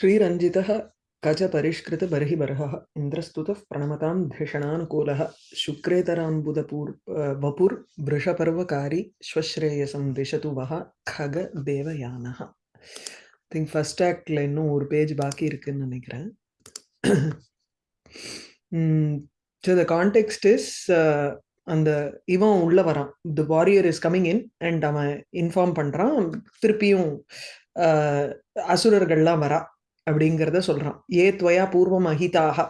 श्रीरञ्जितः कचपरिष्कृतबर्हिबर्हः इन्द्रस्तुतः प्रणमतां धिषणानुकूलः शुक्रेतराम्बुदपूर् वपुर्वृषपर्वकारी श्वश्रेयसं दिशतु वः खग தேவயானः think first ஆக்டில் இன்னும் ஒரு பேஜ் பாக்கி இருக்குன்னு நினைக்கிறேன் ஸோ த கான்டெக்ஸ்ட் இஸ் அந்த இவன் உள்ள வரான் the warrior is coming in and அவன் இன்ஃபார்ம் பண்றான் திருப்பியும் அசுரர்கள்லாம் வரா அப்படிங்கிறத சொல்றான். ஏ துவயா பூர்வம் அஹிதாக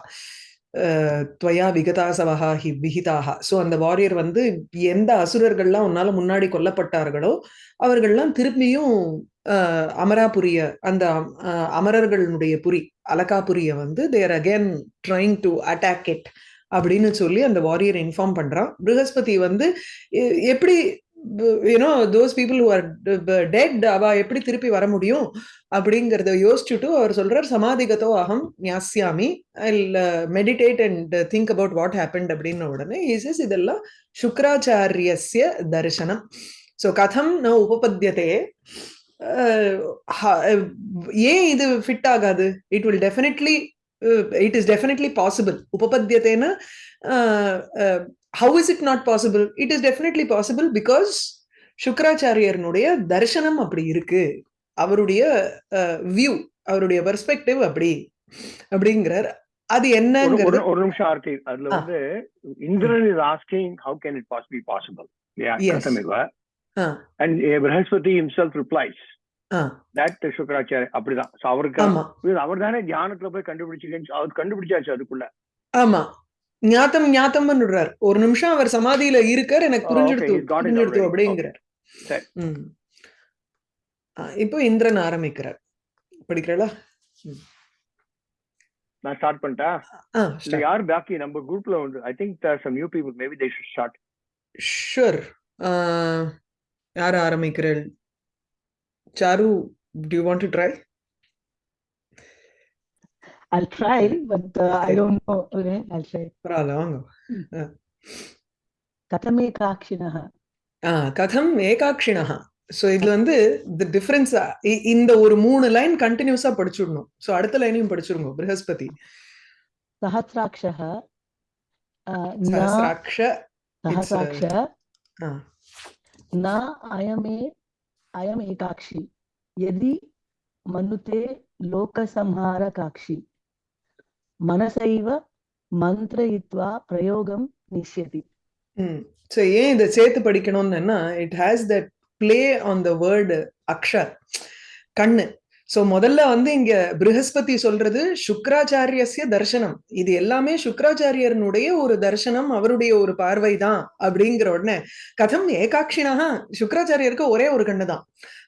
துவயா விகதாசவகா ஹி விஹிதாக ஸோ அந்த வாரியர் வந்து எந்த அசுரர்கள்லாம் உன்னால முன்னாடி கொல்லப்பட்டார்களோ அவர்கள்லாம் திரும்பியும் அமராபுரிய அந்த அமரர்களுடைய புரி அலகாபுரிய வந்து there again trying to attack it அப்படின்னு சொல்லி அந்த வாரியர் இன்ஃபார்ம் பண்றான். பிருகஸ்பதி வந்து எப்படி you know those people who are dead அவ எப்படி திருப்பி வர முடியும்? அப்படிங்கிறத யோசிச்சுட்டு அவர் சொல்றார் சமாதிகத்தோ அகம் ஞாசியாமி I'll meditate and think about what happened அப்படின்னு உடனே இஸ் இதெல்லாம் சுக்கராச்சாரியஸ்ய தரிசனம். ஸோ கதம் ந உபபத்தியதே. Uh, uh, ஏன் இது ஃபிட் ஆகாது? It will definitely it is definitely possible உபபத்தியத்தேன்னா how is it not possible it is definitely possible because சுக்கராச்சாரியர்னுடைய தரிசனம் அப்படி இருக்கு அவருடைய வியூ அவருடைய பெர்ஸ்பெக்டிவ் அப்படி அப்படிங்கிறார் அது என்னங்கிறது ஒரு நிமிஷம் ஆர்த்தி அதுல வந்து Indran is asking how can it possible possible and Brihaspati himself replies that Shukracharya அப்படிதான். அவருக்கு அவர் தானே தியானத்துல போய் கண்டுபிடிச்சு அவர் கண்டுபிடிச்சாச்சு அதுக்குள்ள. ஆமா. ஞாத்தம் ஞாத்தம் விடுறார் ஒரு நிமிஷம் அவர் சமாதியில இருக்கார் எனக்கு புரிஞ்சுடுத்து புரிஞ்சுடுத்து அப்படிங்கிறார். இப்போ இந்திரன் ஆரம்பிக்கிறார். படிக்கிறா நான் ஸ்டார்ட் பண்ணிட்டா? யார் பாக்கி? நம்ம குரூப்ல வந்து I think there some new people maybe they should start sure யார் ஆரம்பிக்கிறேன்? சாரு do you want to try? I'll try, but uh, I don't know. Okay, I'll try. பரவாயில்ல வாங்க கதம் ஏகாட்சிணः ஆ கதம் ஏகாட்சிணः ஸோ இதுல வந்து தி டிஃபரன்ஸ் இந்த ஒரு மூணு லைன் கண்டினியூஸா படிச்சுடணும் ஸோ அடுத்த லைனையும் படிச்சிருங்க ப்ரஹஸ்பதி சஹசிராட்சः சஹசிராட்ச சஹசிராட்ச न अयमे अयम एकाक्षी यदि मनुते लोकसंहारकाक्षी மனசைவ மந்திரயித்வா பிரயோகம் நிஷ்யதி. சோ ஏன் இதை சேர்த்து படிக்கணும்னுன்னா it has that play on the word Axar கண்ணு. சோ முதல்ல வந்து இங்க பிருஹஸ்பதி சொல்றது சுக்கராச்சாரியசிய தர்சனம் இது எல்லாமே சுக்கராச்சாரியனுடைய ஒரு தர்சனம் அவருடைய ஒரு பார்வை தான் அப்படிங்கிற உடனே கதம் ஏகாட்சினாக சுக்கராச்சாரியருக்கு ஒரே ஒரு கண்ணு தான்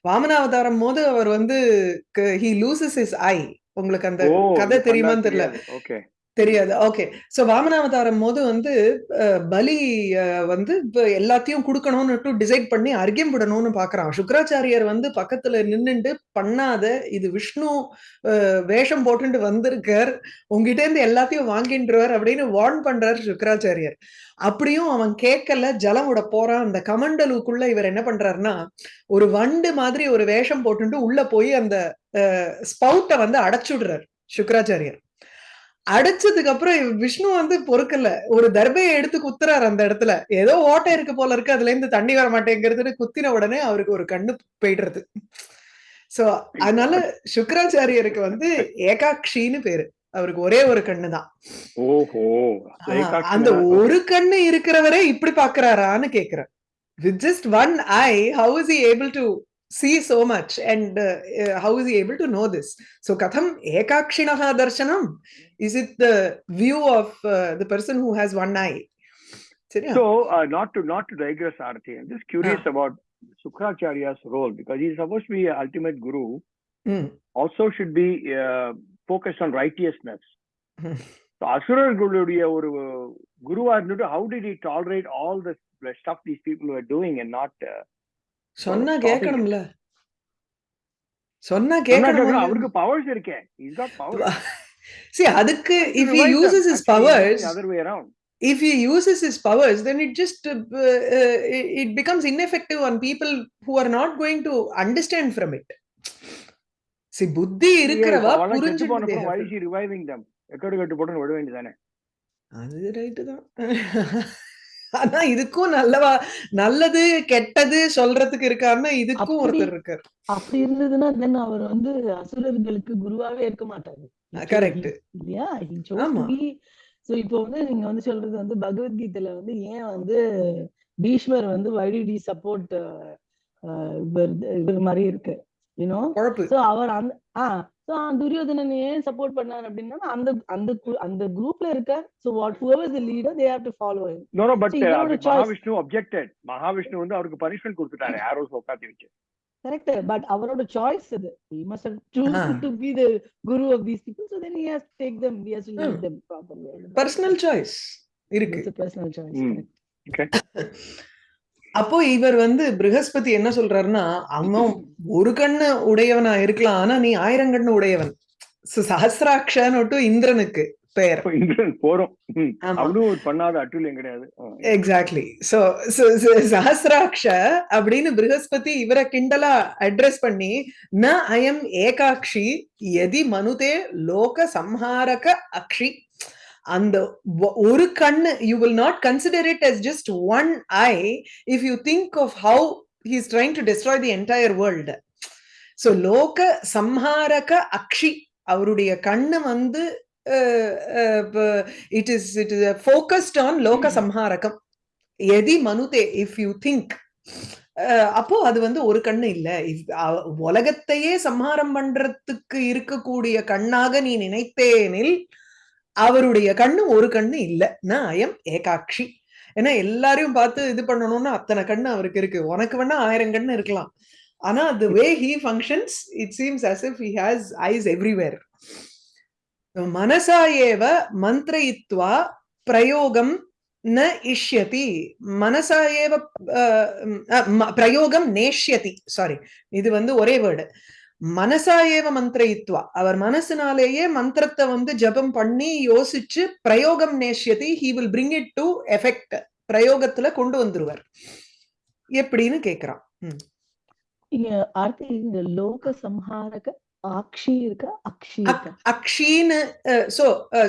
வாமனாவதாரம் போது அவர் வந்து ஹி லூசஸ் இஸ் ஐ உங்களுக்கு அந்த கதை தெரியுமான்னு தெரியல. தெரியாது. ஓகே. சோ வாமனாவதாரம் போது வந்து பலி வந்து எல்லாத்தையும் கொடுக்கணும்னு டிசைட் பண்ணி அர்க்கியம் விடணும்னு பாக்குறான். சுக்கராச்சாரியர் வந்து பக்கத்துல நின்னுட்டு பண்ணாத இது விஷ்ணு வேஷம் போட்டுட்டு வந்திருக்கார் உங்ககிட்ட இருந்து எல்லாத்தையும் வாங்கின்றவர் அப்படின்னு வார்ன் பண்றார் சுக்கராச்சாரியர். அப்படியும் அவன் கேட்கல ஜலம் விட போறான் அந்த கமண்டலுக்குள்ள இவர் என்ன பண்றாருன்னா ஒரு வண்டு மாதிரி ஒரு வேஷம் போட்டுட்டு உள்ள போய் அந்த ஸ்பவுட்டை வந்து அடைச்சுடுறார் சுக்கராச்சாரியர். அடிச்சதுக்கு அப்புறம் விஷ்ணு வந்து பொறுக்கல. ஒரு தர்பையை எடுத்து குத்துறாரு அந்த இடத்துல. ஏதோ ஓட்டை இருக்கு போல இருக்கு அதுல இருந்து தண்ணி வர மாட்டேங்கிறதுன்னு குத்தின உடனே அவருக்கு ஒரு கண்ணு போயிடுறது. சோ அதனால சுக்கராச்சாரியருக்கு வந்து ஏகாட்சின்னு பேரு. அவருக்கு ஒரே ஒரு கண்ணு தான் அந்த ஒரு கண்ணு இருக்கிறவரே இப்படி பாக்குறாரான்னு கேக்குறேன் with just one eye how is able to uh, uh, how is he able to know this so katham ekakshinaha darshanam is it the view of uh, the person who has one eye so uh, not to not to digress arti i'm just curious ah. about sukracharya's role because he's supposed to be an ultimate guru mm. also should be uh, focused on righteousness so அசுரர்களுடைய ஒரு குருவா இருந்துட்டு how did he tolerate all the stuff these people were doing and not uh, சொன்னா கேட்கணும்ல சொன்னா கேட்கணும் அவருக்கு powers இருக்கே is God power see அதுக்கு if he uses his powers other way around if he uses his powers then it just uh, uh, it becomes ineffective on people who are not going to understand from it சி புத்தி இருக்கிறவா அவெல்லாம் செத்து போன புரிஞ்சு அப்புறம் why is she reviving them. எக்கடு கட்டு போட்டு விட வேண்டியதானே அது ரைட்டு தான். ஆனா இதுக்கும் நல்லவா நல்லது கெட்டது சொல்றதுக்கு இருக்காருன்னா இதுக்கும் ஒருத்தர் இருக்கார். அப்படி இருந்ததுன்னா தென் அவர் வந்து அசுரர்களுக்கு குருவாவே இருக்க மாட்டாரு. கரெக்ட் இல்லையா so இப்போ வந்து நீங்க வந்து சொல்றது வந்து பகவத்கீதையில வந்து ஏன் வந்து பீஷ்மர் வந்து வைடி சப்போர்ட் இவர் இவர் மாதிரி இருக்கு? யூனோ சோ அவர் அந்த ஆ சோ துரியோதனன் ஏன் சப்போர்ட் பண்ணார் அப்படின்னா அந்த அந்த அந்த குரூப்ல இருக்க so what whoever the leader they have to follow him no no but. Mahavishnu objected Mahavishnu வந்து அவருக்கு பனிஷ்மெண்ட் கொடுத்துட்டாரு ஆரோஸ் உட்காந்து வச்சு. கரெக்ட் பட் அவரோட சாய்ஸ் அது he must have choose Ah. to be the guru of these people so then he has to take them he has to lead Hmm. them properly. Personal choice இருக்கு. it's a personal choice. Hmm. அப்போ இவர் வந்து பிருகஸ்பதி என்ன சொல்றாருன்னா அவன் ஒரு கண்ணு உடையவனா இருக்கலாம் ஆனா நீ ஆயிரம் கண்ணு உடையவன். So, சஹஸ்ராக்ஷன்னு இந்திரனுக்கு பெயர். போறோம். அவனும் பண்ணாத அட்டுலியம் கிடையாது. எக்ஸாக்ட்லி சோ சஹசிராட்ச அப்படின்னு பிருகஸ்பதி இவரை கிண்டலா அட்ரஸ் பண்ணி ந அயம் ஏகாக்ஷி எதி மனுதே லோக சம்ஹாரக அக்ஷி. அந்த ஒரு கண்ணு you will not consider it as just one eye if you think of how is trying to destroy the entire world so லோக சம்ஹாரக அக்ஷி அவருடைய கண்ணு வந்து it is it is focused on லோக சம்ஹாரகம் எதி மனுதே இஃப் யூ திங்க் அப்போ அது வந்து ஒரு கண்ணு இல்ல. உலகத்தையே சம்ஹாரம் பண்றதுக்கு இருக்கக்கூடிய கண்ணாக நீ நினைத்தேனில் அவருடைய கண்ணு ஒரு கண்ணு இல்ல. நான் ஐயம் ஏகாட்சி. ஏன்னா எல்லாரையும் பார்த்து இது பண்ணணும்னா அத்தனை கண்ணு அவருக்கு இருக்கு. உனக்கு வேணா ஆயிரம் கண்ணு இருக்கலாம். ஆனா the way he functions it seems as if he has eyes everywhere மனசா ஏவ மந்திரயித்வா பிரயோகம் ந இஷ்யதி. மனசா ஏவ அஹ், பிரயோகம் நேஷ்யதி. சாரி இது வந்து ஒரே வேர்டு மனசா ஏவ மந்திரயித்வா. அவர் மனசுனாலேயே மந்திரத்தை வந்து ஜபம் பண்ணி யோசிச்சு பிரயோகம் நேஷ்யதி he will bring it to effect பிரயோகத்துல கொண்டு வந்துருவார். எப்படின்னு கேக்குறான். இங்க இந்த லோக சம்ஹாரக ஆக்ஷி இருக்கா? அக்ஷி அக்ஷின்னு சோ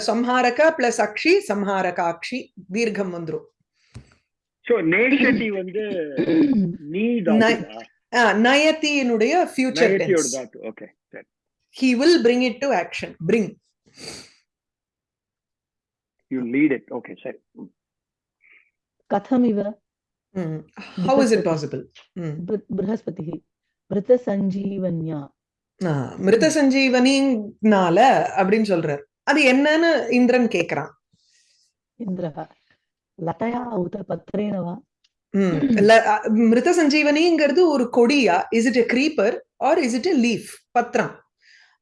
சம்ஹாரக பிளஸ் அக்ஷி சம்ஹாரக அக்ஷி தீர்க்கம் வந்துரும். சோ வந்து நீ நயத்தியினுடைய future tense okay he will bring it to action. Bring. You lead it okay சரி. கதம் இவ Mm. how is it possible? Mm. பிரு- பிருஹஸ்பதிः மிருத சஞ்சீவன்யா ஆஹ், மிருத சஞ்சீவனினால அப்படின்னு சொல்றார். அது என்னன்னு இந்திரன் கேக்குறான். இந்திரः லதயா உத பத்ரேன வா ம். அ, மிருத சஞ்சீவனிங்கிறது ஒரு கொடியா? Is it a creeper or is it a leaf பத்திரம்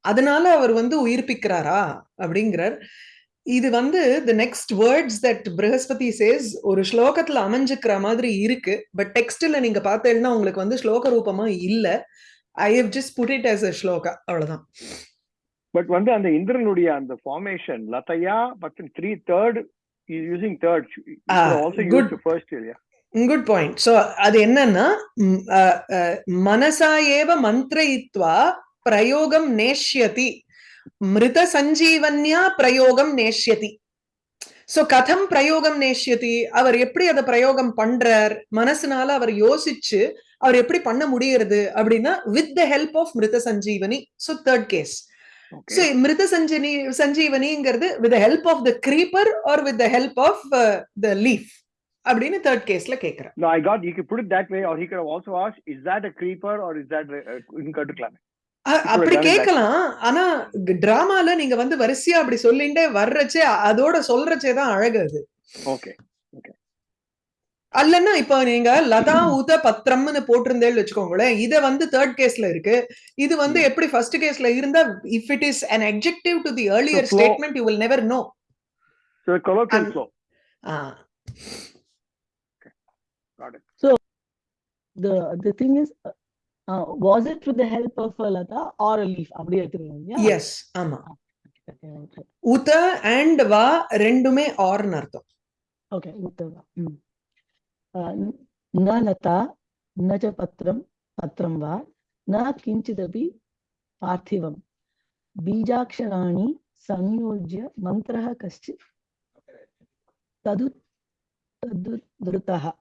அதனால அவர் வந்து உயிர்ப்பிக்கிறாரா? அப்படிங்கிறார். இது வந்து the next words that Brihaspati says ஒரு ஸ்லோகத்துல அமைஞ்சுக்கிற மாதிரி இருக்கு. பட் டெக்ஸ்ட்ல நீங்க பார்த்தேன்னா உங்களுக்கு வந்து ஸ்லோக ரூபமா இல்ல. I have just put it as a shloka. அவ்வளவுதான். பட் வந்து அந்த இந்திரனுடைய அந்த formation லதையா but three third using third also. Use first இல்லையா? குட் பாயிண்ட் சோ அது என்னன்னா மனசா ஏவ மந்திரயித்வா பிரயோகம் நேஷ்யதி. மிருத சஞ்சீவன்யா பிரயோகம் நேஷ்யதி. சோ கதம் பிரயோகம் நேஷ்யதி. அவர் எப்படி அதை பிரயோகம் பண்றார்? மனசுனால அவர் யோசிச்சு அவர் எப்படி பண்ண முடியறது? அப்படின்னா with the help of Mrita Sanjeevani. So third case so Mrita Sanjani சஞ்சீவனிங்கிறது with help of the creeper or with the help of the leaf அப்படின்னு தேர்ட் கேஸ்ல கேக்குறேன் No, I got. You could put it that way, or he could have also asked, "Is that a creeper or is that a, a incutuclam?" அ- அப்படி. கேட்கலாம் ஆனா டிராமால நீங்க வந்து வரிசையா அப்படி சொல்லிண்டே வர்றச்சே அதோட சொல்றச்சே தான் அழகு அது Okay. அல்லன்னா இப்ப நீங்க லதா உத பத்திரம்னு போட்டிருந்தேன்னு வச்சுக்கோங்களேன் இத வந்து தேர்ட் கேஸ்ல இருக்கு இது வந்து Hmm. எப்படி ஃபர்ஸ்ட் கேஸ்ல இருந்தா if it is an adjective to the earlier flow- statement you will never the the thing is uh, uh, was it with the help of a lata or a leaf அப்படி எடுத்துக்கணும் yes ஆமா உத and வா ரெண்டுமே ஆர்னு அர்த்தம் okay Uddawa ம். அஹ், ந- ந லதா ந ச பத்திரம் பத்திரம் வா ந கிஞ்சிதபி पार्थिवं बीजाक्षराणि संयोज्य मन्त्रः कश्चित् तदु तदुद्धृतः ஆ,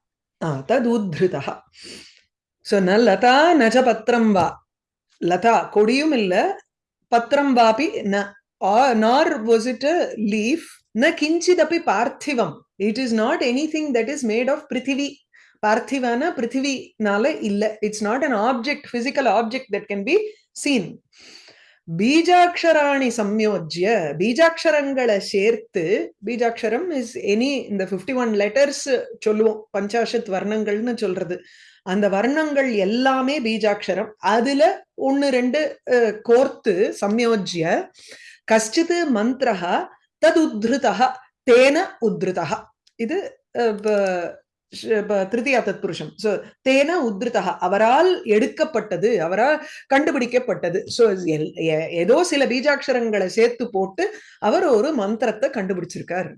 ததுத்ருதः ஸோ ந லதா நஜ பத்திரம் வா. லதா கொடியும் இல்லை பத்திரம் வாபி ந நார் வாஸ் இட் லீஃப் ந கிஞ்சிதப்பி பார்த்திவம். It is not any thing that is made of பிருத்திவி. பார்த்திவான பிருத்திவினால இல்லை. It's not an object physical object that can be seen. பீஜாட்சராணி சம்யோஜ்ய பீஜாட்சரங்களை சேர்த்து பீஜாட்சரம் இஸ் எனி இந்த பிப்டி ஒன் லெட்டர்ஸ் சொல்லுவோம். பஞ்சாஷத் வர்ணங்கள்னு சொல்றது. அந்த வர்ணங்கள் எல்லாமே பீஜாட்சரம் அதுல ஒன்னு ரெண்டு கோர்த்து சம்யோஜ்ய கஷ்டித் மந்திரஹா தது உத்ருதா தேன உத்ருதா இது திருத்தியா தத்புருஷம் சோ தேன உத்ருதா அவரால் எடுக்கப்பட்டது அவரால் கண்டுபிடிக்கப்பட்டது. சோ ஏதோ சில பீஜாட்சரங்களை சேர்த்து போட்டு அவர் ஒரு மந்திரத்தை கண்டுபிடிச்சிருக்காரு.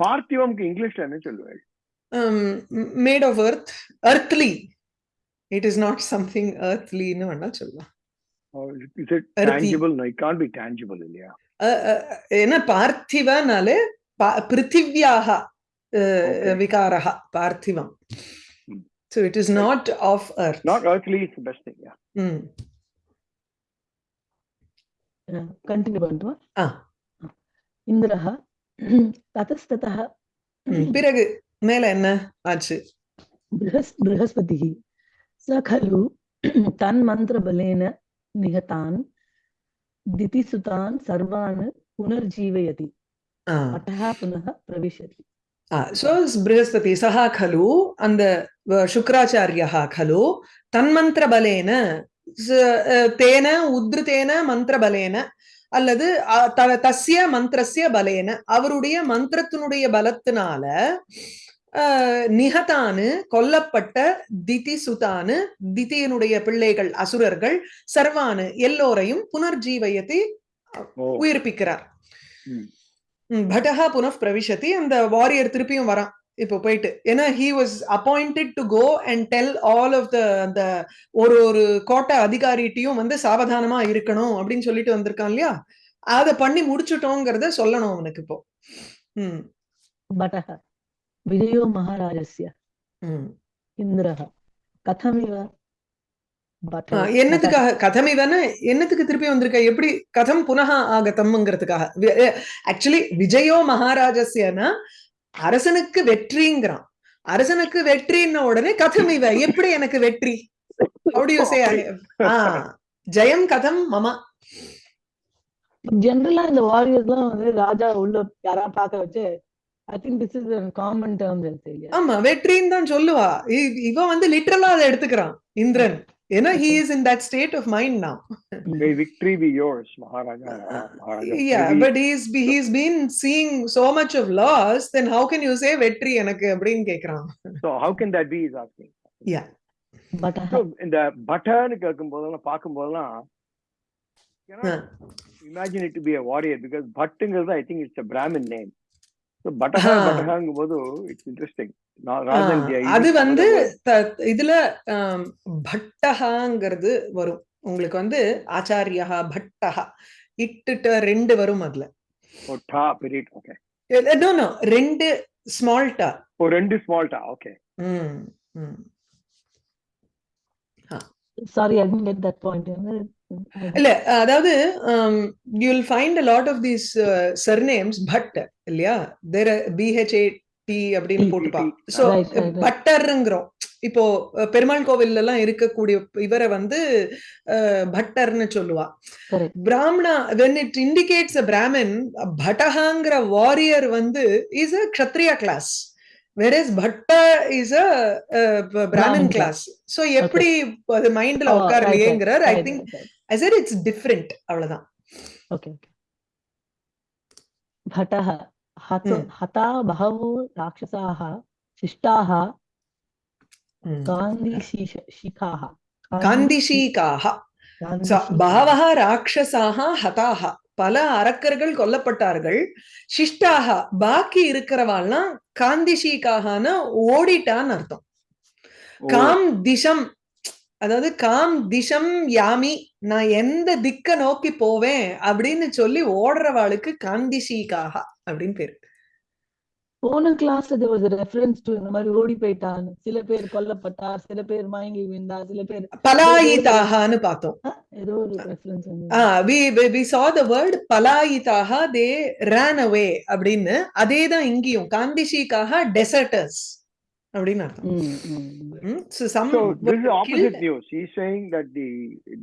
பார்த்திவம்க்கு இங்கிலீஷ்ல என்ன சொல்லுவேன் made of earth earthly. It is not something earthlyன்னு வேணா சொல்லலாம். அஹ், ஏன்னா பார்த்திவனாலே பிருத்திவ்யாக okay. vikaraha, parthivam. Mm. So it is not of earth. Not earthly is the best thing, yeah. Mm. Continue பண்ணுவா இந்திரஹா ததஸ்ததா பிறகு மேல என்ன ஆச்சு பிருகஸ்பதி ச கலு தன் மந்திர பலேன நிகதான் திதிசுதான் சர்வான் புனர்ஜீவயதி அத்தः புனः பிரவிशति சோ பிருகஸ்பதி சஹா கலு அந்த சுக்கராச்சாரியா கலு தன்மந்திர பலேன தேன உத்ருதேன மந்திர பலேன அல்லது தஸ்ய மந்திரஸ்ய பலேன அவருடைய மந்திரத்தினுடைய பலத்தினால நிகதானு கொல்லப்பட்ட திதி சுதானு திதியினுடைய பிள்ளைகள் அசுரர்கள் சர்வானு எல்லோரையும் புனர்ஜீவயத்தை உயிர்ப்பிக்கிறார் ம் பட்டஹா புனః பிரவிஷதி அந்த வாரியர் திருப்பியும் வரான். இப்போ போயிட்டு ஏன்னா he was appointed to go and tell all of the அந்த ஒரு ஒரு கோட்டை அதிகாரிட்டையும் வந்து சாவதானமா இருக்கணும் அப்படின்னு சொல்லிட்டு வந்திருக்கான் இல்லையா? அதை பண்ணி முடிச்சுட்டோங்கிறத சொல்லணும் அவனுக்கு இப்போ. ம். பட்டஹா விஜயோ மகாராஜஸ்ய இந்திரஹ கதமிவ என்னத்துக்காக? கதம் இவன என்னத்துக்கு திருப்பி வந்திருக்க? எப்படி கதம் புனக ஆகதம்ங்கிறதுக்காக ஆக்சுவலி விஜயோ மகாராஜஸ்யனா? அரசனுக்கு வெற்றிங்கிறான். அரசனுக்கு வெற்றின்ன உடனே கதம் இவ எப்படி எனக்கு வெற்றி? ஜெயம் கதம் மம. ஜென்ரலா இந்த வாரியர்ஸ்லாம் வந்து ராஜா உள்ள யாரா பார்க்க வச்சு I think this is common term ஆமா வெற்றின்னு தான் சொல்லுவா. இவன் வந்து லிட்டரலா அதை எடுத்துக்கிறான் இந்திரன். ஏன்னா he is in that state of mind now may victory be yours maharaja maharaja yeah Maybe- but he's be- he's been seeing so much of loss then how can you say வெற்றி எனக்கு அப்படின்னு கேக்குறான் so how can that be is asking but so இந்த பட்டர்னு கேட்கும் போதெல்லாம் பார்க்கும் போதெல்லாம் imagine it to be a warrior because பட்டுங்கிறது I think it's a brahmin name so பட்டஹா ஆ. பட்டஹாங்கும் போது இட்ஸ் இன்ட்ரெஸ்டிங் அது வந்து இதுல ஆம், பட்டஹாங்கிறது வரும். உங்களுக்கு வந்து ஆச்சாரியா பட்டஹா இட்டுட்ட ரெண்டு வரும் அதுல. ரெண்டு ஸ்மால் டா. oh ரெண்டு small ta okay ம் ம். Sorry I didn't get that point இல்ல அதாவது you will find a lot of these surnames but இல்லையா? There B H A T அப்படின்னு போட்டுப்பா. சோ பட்டர்ங்கிறோம். இப்போ பெருமாள் கோவில்ல எல்லாம் இருக்கக்கூடிய இவரை வந்து பட்டர்னு சொல்லுவா. Brahmana when it indicates a brahmin பட்டஹாங்கிற warrior வந்து is a kshatriya class is bhatta is a brahman class so எப்படி அது மைண்ட்ல உட்காரலையேங்கிறார் I think I it's different அவ்வளவுதான். ஓகே பட்டஹா हत Hmm. हता बहवो राक्षसाः शिष्टाः ம். गान्धीशीष शिखाः காந்திஷீகாக So, गान्धीशीखाः। பகவஹ ராட்சசாக ஹதாக பல அரக்கர்கள் கொல்லப்பட்டார்கள் சிஷ்டாக பாக்கி இருக்கிறவாள்லாம் காந்திஷீகாகன்னு ஓடிட்டான்னு அர்த்தம் Oh, காம் திசம் அதாவது காம் திசம் யாமி நான் எந்த திக்க நோக்கி போவேன் அப்படின்னு சொல்லி ஓடுறவாளுக்கு காந்திஷிகாக அப்படின்னு பேரு. போன கிளாஸ்ல there was a reference to இந்த மாதிரி ஓடி போயிட்டான்னு சில பேர் கொல்லப்பட்டார் சில பேர் மயங்கி விழுந்தார் சில பேர் பலாயிதாகான்னு பார்த்தோம். ஏதோ ஒரு reference ah we we saw the word பலாயிதாக தே ran away அப்படின்னு. அதே தான் இங்கேயும். காந்திஷிக்காக டெசர்டர்ஸ் அப்படின்னு அர்த்தம். ம், ம், ம். ம், so some So this is were opposite killed. news. He's saying that the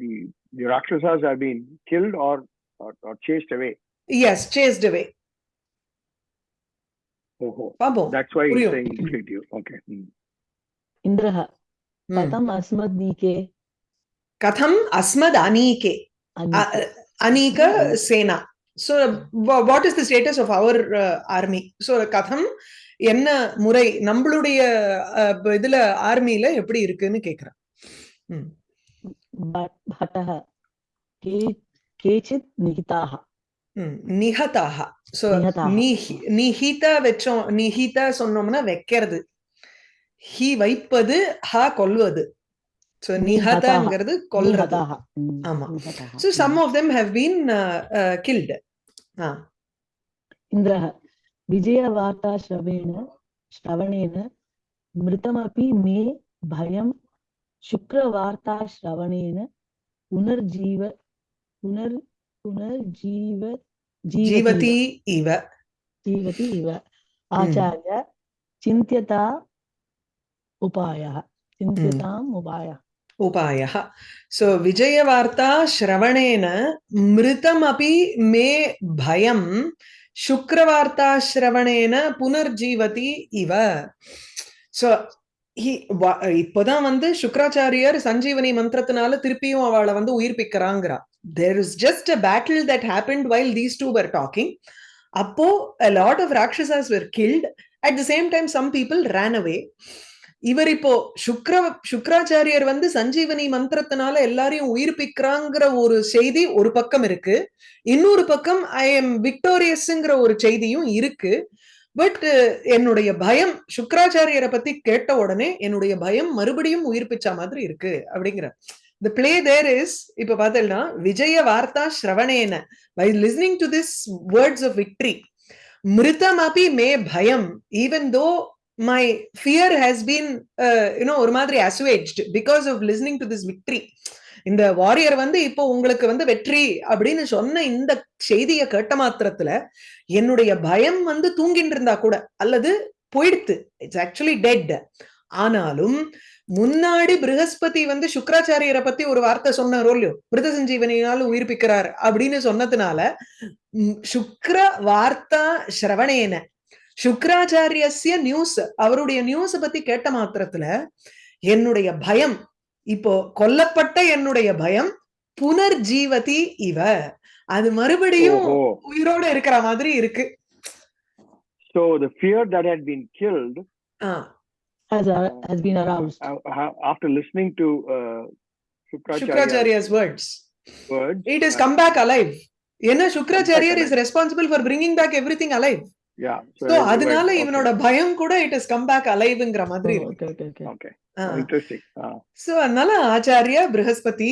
the the Rakshasas have been killed or பாப்போம். Okay. Hmm. இந்திரः ம். கதம் அஸ்மத் நீகே கதம் அஸ்மத் அனீகே. அனீக சேனா. What is the status of our uh, army? So கதம் என்ன முறை? நம்மளுடைய இதுல ஆர்மில எப்படி இருக்குன்னு கேக்குறேன். கேச்சித் நிகதாக சோ நிஹிதா வச்சோம் நிஹிதா சொன்னோம்னா வைக்கிறது. ஹி வைப்பது ஹா கொல்வது. சோ நிஹதாங்கிறது கொல்றது. ஆமா. So some of them have been killed இந்திரः விஜயவார்த்தா ஸ்ரவேண ஸ்ரவணேன மிருதமபி மே பயம் சுக்ரவார்த்தா ஸ்ரவணேன புனர்ஜீவ புனர் புனர்ஜீவ जीवती इव। हम्म। उपाय। सो हम्म। विजयवार्ता श्रवणेन मृतमपि मे भय शुक्रवार्ता श्रवणेन पुनर्जीवति इव। सो இப்போதான் வந்து சுக்கராச்சாரியர் சஞ்சீவனி மந்திரத்தினால திருப்பியும் அவளை வந்து உயிர்ப்பிக்கிறாங்கிறா there is just a battle that happened while these two were talking அப்போ a lot of rakshasas were killed at the same time some people ran away இவர் இப்போ சுக்ர சுக்ராச்சாரியர் வந்து சஞ்சீவனி மந்திரத்தினால எல்லாரையும் உயிர்ப்பிக்கிறாங்கிற ஒரு செய்தி ஒரு பக்கம் இருக்கு. இன்னொரு பக்கம் ஐ எம் விக்டோரியஸ்ங்கிற ஒரு செய்தியும் இருக்கு. பட் uh, என்னுடைய பயம் சுக்கராச்சாரியரை பத்தி கேட்ட உடனே என்னுடைய பயம் மறுபடியும் உயிர்ப்பிச்ச மாதிரி இருக்கு அப்படிங்கிற த பிளே தேர் இஸ் இப்ப பார்த்தேன்னா விஜய வார்த்தா ஸ்ரவணேன by listening to this words of victory மிருதம் அபி மே பயம் even though my fear has been you know ஒரு மாதிரி assuaged because of listening to this victory இந்த வாரியர் வந்து இப்போ உங்களுக்கு வந்து வெற்றி அப்படின்னு சொன்ன இந்த செய்தியை கேட்ட மாத்திரத்துல என்னுடைய பயம் வந்து தூங்கிட்டு இருந்தா கூட அல்லது போயிடுத்து. இட்ஸ் ஆக்சுவலி டெட் ஆனாலும் முன்னாடி பிருகஸ்பதி வந்து சுக்கராச்சாரியரை பத்தி ஒரு வார்த்தை சொன்னாரோ இல்லையோ? மிருத சஞ்சீவனினால உயிர்ப்பிக்கிறார் அப்படின்னு சொன்னதுனால சுக்கர சுக்ர வார்த்தா சிரவணேன சுக்கராச்சாரியஸ்ய நியூஸ் அவருடைய நியூஸ பத்தி கேட்ட மாத்திரத்துல என்னுடைய பயம் இப்போ கொல்லப்பட்ட என்னுடைய பயம் புனர்ஜீவதி இவ. அது மறுபடியும். உயிரோட இருக்கிற மாதிரி இருக்கு So the fear that had been killed ah, has, uh, has been aroused. uh, ha- after listening to uh, Shukracharya's Shukracharya's words words. It is come back alive ஏன்னா Shukracharyar alive. Is responsible for bringing back every thing alive Yeah. So அதனால இவனோட பயம் கூட it is come back அலைவ்ங்கிற மாதிரி Oh, இருக்கு okay, okay, okay. Okay. Ah. Oh, interesting. Uh, so அதனால ஆச்சாரிய ப்ரஹஸ்பதி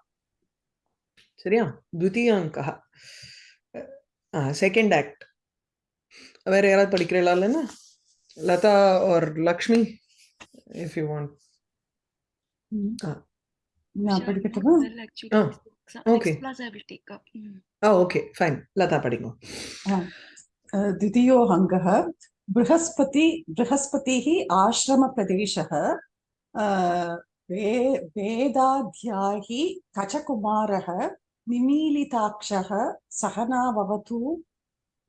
சரியா द्वितीयाङ्कः செகண்ட் ஆக்ட் வேற யாராவது படிக்கிறீங்களா இல்லைன்னா Latha or Lakshmi if you want Ah. நான் படிக்கட்டுமா Well, actually, Ah, next, okay. next class I will take up. Mm. Ah okay fine Latha படிங்க अ, द्वितीयो अङ्गः बृहस्पति बृहस्पतिः आश्रमप्रदेशः अ, वे वेदाध्यायी कचकुमारः निमीलिताक्षः सहना भवतु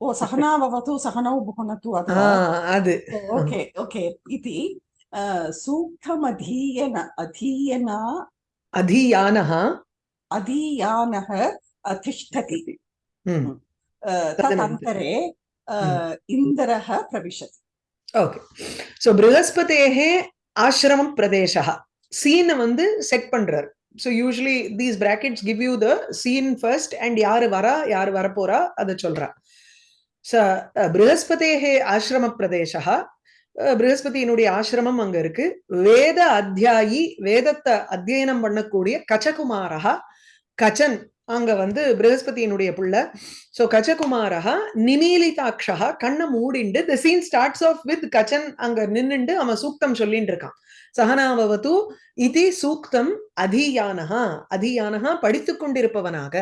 ओ सहना भवतु सहनौ भुनतु ஆ अथवा அது ओके ओके इति अ, सूक्तमधीयन अधीयना அதீயானः अधीयानः तिष्ठति ம் अ, तदन्तरे अ, इन्द्रः प्रविशति ஓகே ஸோ ப்ரஹஸ்பதேகே ஆசிரமம் பிரதேசா சீனை வந்து செட் பண்றார் so usually these brackets give you the scene first and யாரு வரா யாரு வரப்போறா அதை சொல்றா. ச ப்ரஹஸ்பதேகே ஆசிரம பிரதேசா ப்ரஹஸ்பதியினுடைய ஆசிரமம் அங்க இருக்கு. வேத அத்தியாயி வேதத்தை அத்தியனம் பண்ணக்கூடிய கச்சகுமாரா கச்சன் அங்க வந்து ப்ரஹஸ்பதியினுடைய புள்ள. சோ கச்சகுமாரா நிமீலிதாட்சா கண்ணை மூடிண்டு the scene starts off with Kachan அங்க நின்னுண்டு அவன் சூக்தம் சொல்லிட்டு இருக்கான். சகனாவது இது சூக்தம் அதியானஹா அதியானஹா படித்துக் கொண்டிருப்பவனாக.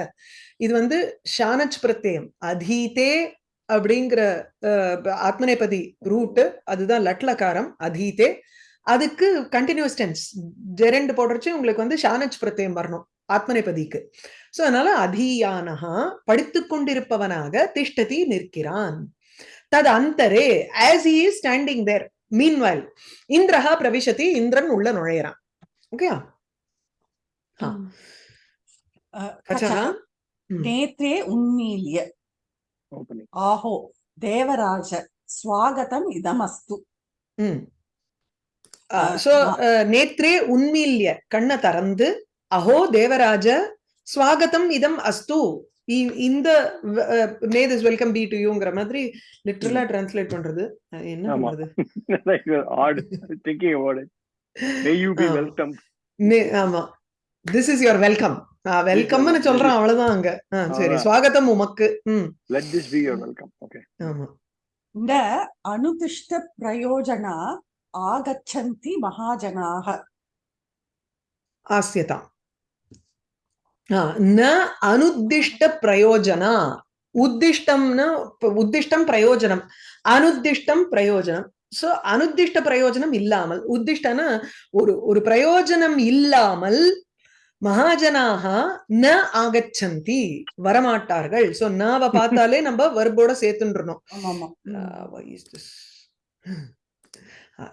இது வந்து ஷானச் பிரத்யம் அதீதே அப்படிங்கிற அஹ், ஆத்மநேபதி ரூட்டு அதுதான் லட்லகாரம் அதீதே. அதுக்கு கண்டினியூஸ் டென்ஸ் ஜெரண்டு போடுறச்சு உங்களுக்கு வந்து ஷானச் பிரத்யம் வரணும் ஆத்மநேபதிக்கு சோ அதனால அதியானஹா படித்துக் கொண்டிருப்பவனாக திஷ்டதி நிற்கிறான். தது அந்தரே as he standing there meanwhile இந்திரஹா பிரவிஷதி இந்திரன் உள்ள நுழையிறான் ஓகேயா நேத்ரே உண்மீலிய ஆஹோ தேவராஜ ஸ்வாகதம் இதமஸ்து சோ நேத்ரே உண்மீல்ய கண்ணை திறந்து அஹோ தேவராஜ ஸ்வாகதம் இதம் அஸ்து இந்த may this welcome be to யூங்கிற மாதிரி லிட்டரலா டிரான்ஸ்லேட் பண்றது. என்ன பண்றது? ஆமா. திஸ் இஸ் யுவர் வெல்கம் வெல்கம்னு சொல்றேன் அவ்வளவுதான் அங்க. சரி. ஸ்வாகத்தம் உமக்கு. Let this be your welcome okay ஆமா. இந்த அனுதிஷ்ட பிரயோஜனா ஆகச்சந்தி மகாஜனாக. ஆசியதாம் ந அனுத்திஷ்ட பிரயோஜனா. உத்திஷ்டம்னா உத்திஷ்டம் பிரயோஜனம். அனுத்திஷ்டம் பிரயோஜனம். சோ அனுத்திஷ்ட பிரயோஜனம் இல்லாமல் உத்திஷ்டனா ஒரு ஒரு பிரயோஜனம் இல்லாமல் மகாஜனாக ந ஆகச்சந்தி. வரமாட்டார்கள். சோ நாவ பார்த்தாலே நம்ம வர்போட சேர்த்துன்றணும்.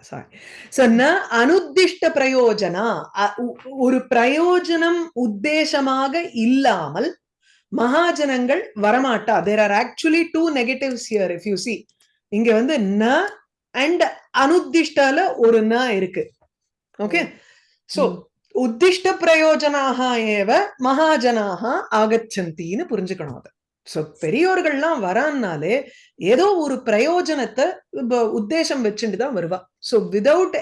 Sorry. So, ந அனுத்திஷ்ட பிரயோஜனா ஒரு பிரயோஜனம் உத்தேசமாக இல்லாமல் மகாஜனங்கள் வரமாட்டா there are actually two negatives here if you see இங்க வந்து ந அண்ட் அனுத்திஷ்டால ஒரு ந இருக்கு ஓகே சோ. உத்திஷ்ட பிரயோஜனாக ஏவ மகாஜனாக ஆகச்சந்தின்னு புரிஞ்சுக்கணும் அதை சோ பெரியோர்கள்லாம் வரான்னாலே ஏதோ ஒரு பிரயோஜனத்தை உத்தேசம் வச்சுட்டு தான் வருவா. So without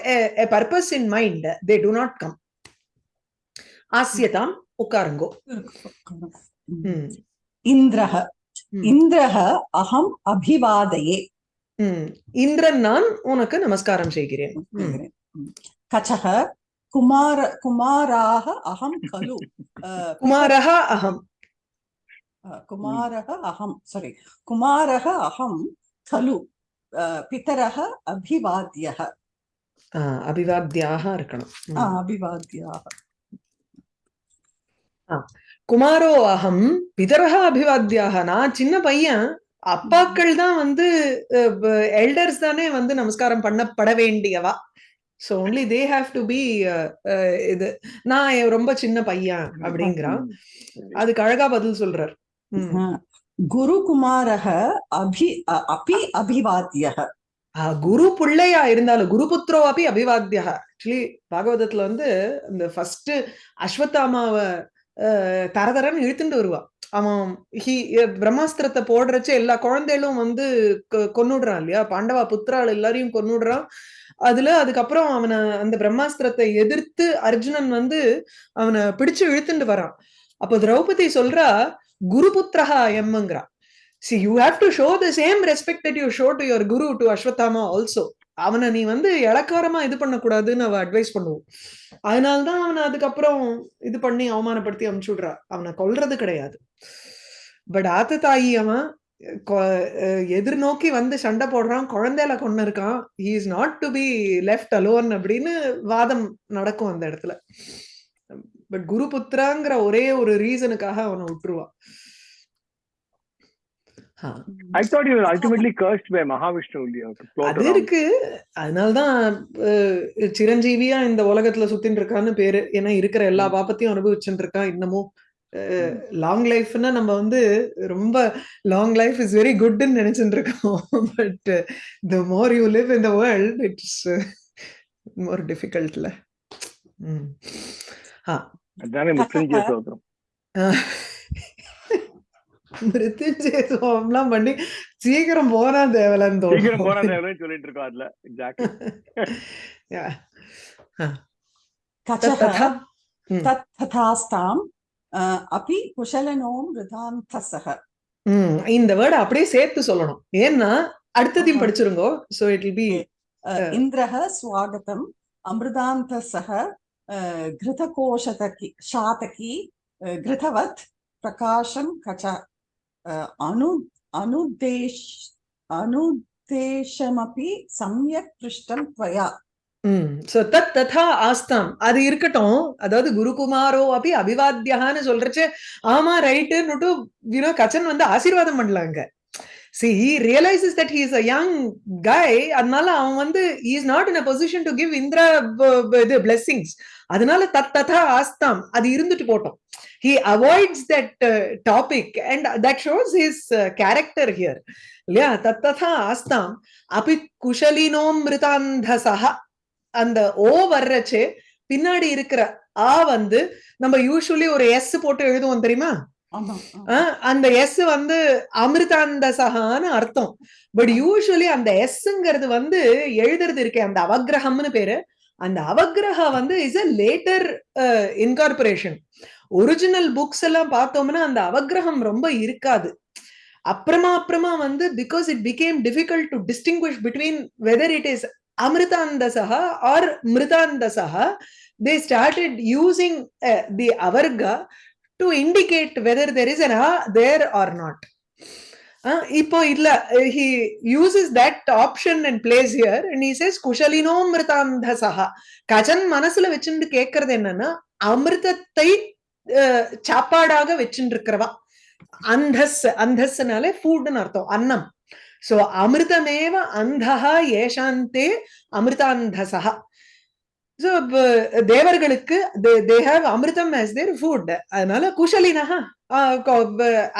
purpose in mind they do not come ஆசியதாம் உட்காருங்கோ. இந்திரஹ. இந்திரஹ அகம் அபிவாதையே. இந்திரன் நான் உனக்கு நமஸ்காரம் செய்கிறேன். கச்சக. குமார குமாராக அகம் கலு. குமாரஹ அகம். குமாரக அகம் சாரி குமாரக அகம் கலு பிதரக அபிவாத்தியக அபிவாத்தியாக இருக்கணும். அபிவாத்தியாக குமாரோ அகம் பிதரக அபிவாத்தியாக நான் சின்ன பையன். அப்பாக்கள் தான் வந்து எல்டர்ஸ் தானே வந்து நமஸ்காரம் பண்ணப்பட வேண்டியவா. So only they have to be இது. நான் ரொம்ப சின்ன பையன் அப்படிங்கிறான். அதுக்கு அழகா பதில் சொல்றார். குருகுமாரக அபி அபி அபிவாத்திய குரு பிள்ளையா இருந்தாலும் குரு புத்திரோ அப்படி அபிவாத்தியா ஆக்சுவலி பாகவதத்துல வந்து இந்த ஃபர்ஸ்ட் அஸ்வத்தாமாவை தரதரன்னு இழுத்துட்டு வருவான் அவன் ஹி பிரம்மாஸ்திரத்தை போடுறச்சு எல்லா குழந்தைகளும் வந்து கொன்னுடுறான் இல்லையா? பாண்டவா புத்திராள் எல்லாரையும் கொன்னுடுறான். அதுல அதுக்கப்புறம் அவனை அந்த பிரம்மாஸ்திரத்தை எதிர்த்து அர்ஜுனன் வந்து அவனை பிடிச்சு இழுத்துட்டு வரான். அப்போ திரௌபதி சொல்றா குரு புத்திரஹா எம்ங்கிறா see you have to show the same respect that you show to your guru to Ashwatthama also அவனை நீ வந்து இலக்காரமா இது பண்ணக்கூடாதுன்னு அவ அட்வைஸ் பண்ணுவோம் அதனால்தான் அவனை அதுக்கப்புறம் இது பண்ணி அவமானப்படுத்தி அமுச்சு விடுறா அவனை கொல்றது கிடையாது. பட் ஆத்த தாயி அவன் எதிர்நோக்கி வந்து சண்டை போடுறான். குழந்தையில கொண்டு இருக்கான். He is not to be left alone அப்படின்னு வாதம் நடக்கும் அந்த இடத்துல. பட் குரு புத்திராங்கிற ஒரே ஒரு ரீசனுக்காக அவனை விட்டுருவா. ஆ. I thought he was ultimately cursed by Mahavishnu only. uh, அது. இருக்கு. அதனால்தான் சிரஞ்சீவியா இந்த உலகத்துல சுத்தின்னு இருக்கான்னு பேரு. ஏன்னா இருக்கிற எல்லா பாப்பத்தையும் அனுபவிச்சுட்டு இருக்கான் இன்னமும். லாங் லைஃப்னா நம்ம வந்து ரொம்ப லாங் லைஃப் இஸ் வெரி குட்னு நினைச்சுட்டு இருக்கோம். But the more you live in the world it's more டிஃபிகல்ட்ல దాన్ని பண்ணி சீக்கிரம் போனா தேவலன்னு தோணும் சீக்கிரம் போனா தேவலன்னு சொல்லிட்டு இருக்கோம் அதுல எக்ஸாக்ட்லி ததாஸ்தாம் அபி குஷலனோம் ரிதாந்தசக இந்த வேர்டு அப்படியே சேர்த்து சொல்லணும் ஏன்னா அடுத்ததையும் படிச்சிருங்கோ சோ இட் இல் பி இந்திரஹ சுவாகதம் அமிர்தாந்த சக घृतकोशतकी शातकी अ, घृतवत् प्रकाशं कच अ, अनु अनुद्देश अनुद्देशमपि सम्यक् पृष्टं त्वया ம் சோ தத் ததா ஆஸ்தாம் அது இருக்கட்டும் அதாவது குருகுமாரோ அப்படி அபிவாத்தியான்னு சொல்றச்சு ஆமா ரைட்டுன்னுட்டு யூனோ கச்சன் வந்து ஆசீர்வாதம் பண்ணலாங்க C he realizes that he is a young guy அதனால அவன் வந்து he is not in a position to give Indira ப- ப- இது blessings அதனால தத் ததா ஆஸ்தாம். அது இருந்துட்டு போட்டோம். He avoids that uh, topic and that shows his uh, character here. இல்லையா? தத் ததா ஆஸ்தாம். அபி குஷலினோமிருதாந்தசா அந்த ஓ வர்றச்சு பின்னாடி இருக்கிற ஆ வந்து நம்ம யூஸ்வலி ஒரு எஸ் போட்டு எழுதுவோம் தெரியுமா? அந்த எஸ் வந்து அமிர்தாந்தசகான்னு அர்த்தம். பட் யூஸ்வலி அந்த எஸ்ங்கிறது வந்து எழுதுறது இருக்கே அந்த அவக்கிரகம்னு பேரு. அந்த அவக்கிரகா வந்து is a later incorporation original books எல்லாம் பார்த்தோம்னா அந்த அவக்கிரகம் ரொம்ப இருக்காது. அப்புறமா அப்புறமா வந்து because it became difficult to distinguish between whether it is அமிர்தாந்தசா or மிருதாந்தசா they started using the அவர்கா to indicate whether there is a there are not இப்போ இல்ல he uses that option and place here and he says குஷலினோ மிருதாந்தசா கஜன் மனசுல வச்சுட்டு கேட்கறது என்னன்னா அமிர்தத்தை சாப்பாடாக வச்சுட்டு இருக்கிறவா அந்தஸ் அந்தஸ்னாலே ஃபுட்னு அர்த்தம் அன்னம். சோ அமிர்தமேவ அந்தஹா ஏஷாந்தே அமிர்தாந்தசா சோ தேவர்களுக்கு தே ஹாவ் அமிர்தம் as தேர் ஃபுட் அதனால குஷலினஹா.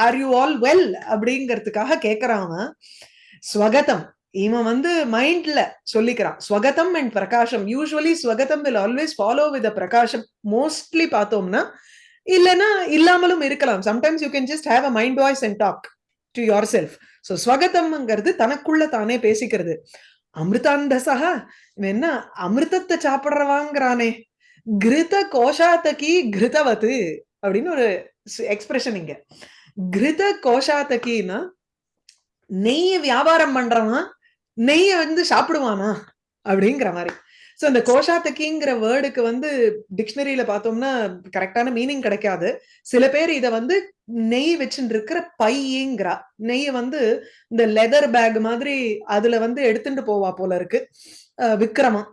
ஆர் யூ ஆல் வெல் அப்படிங்கிறதுக்காக கேக்குறான் ஸ்வகதம். இவன் வந்து மைண்ட்ல சொல்லிக்கிறான். ஸ்வகதம் அண்ட் பிரகாஷம். யூஸ்வலி ஸ்வகதம் வில் ஆல்வேஸ் ஃபாலோ வித் பிரகாஷம். மோஸ்ட்லி பார்த்தோம்னா இல்லைன்னா இல்லாமலும் இருக்கலாம். Sometimes you can just have a mind voice and talk to yourself so ஸ்வகதம்ங்கிறது தனக்குள்ள தானே பேசிக்கிறது. அமிர்தாந்தசா இவன் என்ன அமிர்தத்தை சாப்பிட்றவாங்கிறானே. கிருத கோஷாத்தகி கிருதவத்து அப்படின்னு ஒரு எக்ஸ்பிரஷன் இங்க. கிருத கோஷாத்தகின்னா நெய்ய வியாபாரம் பண்றவன் நெய்ய வந்து சாப்பிடுவானா? அப்படிங்கிற மாதிரி. சோ அந்த கோஷாத்தக்கிங்கிற வேர்டுக்கு வந்து டிக்ஷனரியில பார்த்தோம்னா கரெக்டான மீனிங் கிடைக்காது. சில பேர் இத வந்து நெய் வச்சுட்டு இருக்கிற பையங்கிறா. நெய்ய வந்து இந்த லெதர் பேக் மாதிரி அதுல வந்து எடுத்துட்டு போவா போல இருக்கு. விக்ரமா